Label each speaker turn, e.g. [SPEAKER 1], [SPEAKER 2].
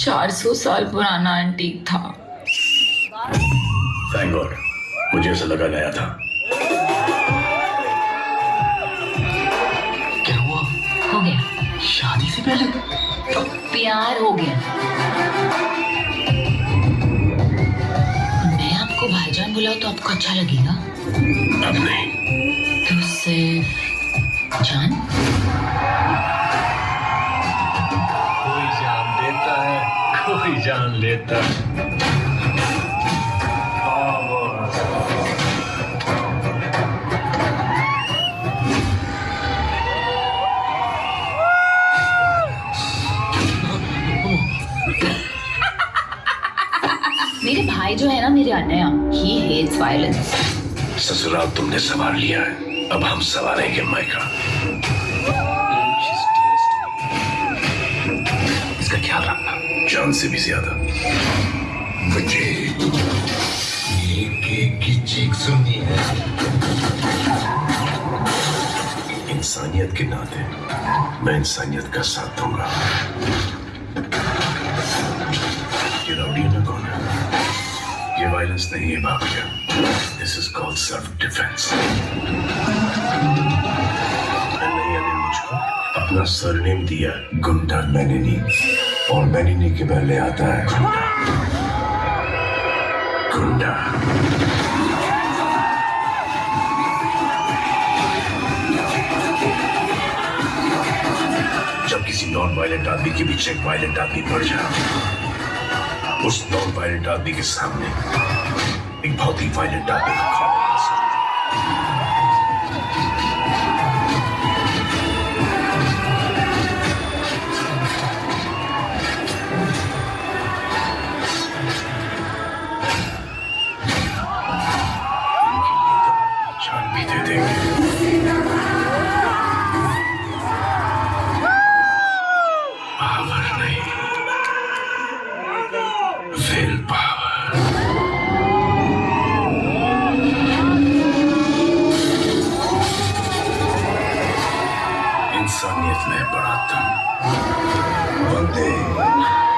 [SPEAKER 1] 400 साल पुराना एंटीक था।
[SPEAKER 2] थैंक गॉड मुझे ऐसा लगा नया था।
[SPEAKER 3] क्या हुआ?
[SPEAKER 1] हो गया।
[SPEAKER 3] शादी से पहले?
[SPEAKER 1] तो प्यार हो गया। मैं आपको भाईजान बुलाऊं तो आपको अच्छा लगेगा।
[SPEAKER 2] अब नहीं।
[SPEAKER 1] तो सिर्फ़ जान।
[SPEAKER 2] कोई जान लेता।
[SPEAKER 1] मेरे भाई जो है ना मेरे अनया ही हेट्स वायलेंस
[SPEAKER 2] ससुराल तुमने संभाल लिया है। अब हम संभालेंगे मायका। इसका ख्याल रखना। जान से भी ज़्यादा।
[SPEAKER 4] मुझे एक एक की चीख सुननी है।
[SPEAKER 2] इंसानियत के नाते मैं इंसानियत का साथ दूँगा। ये रौडी में कौन? है ये वायलेंस नहीं है भाग्य this is called self defence मैंने मुझको अपना सरनेम दिया गुंडा मैनिनी और मैनिनी के पहले आता है। गुंडा। जब किसी नॉन वायलेंट आदमी के पीछे एक वायलेंट आदमी पड़ जाए, उस नॉन वायलेंट आदमी के सामने एक बहुत ही वायलेंट आदमी इंसानियत में बड़ा तुम
[SPEAKER 4] बंदे।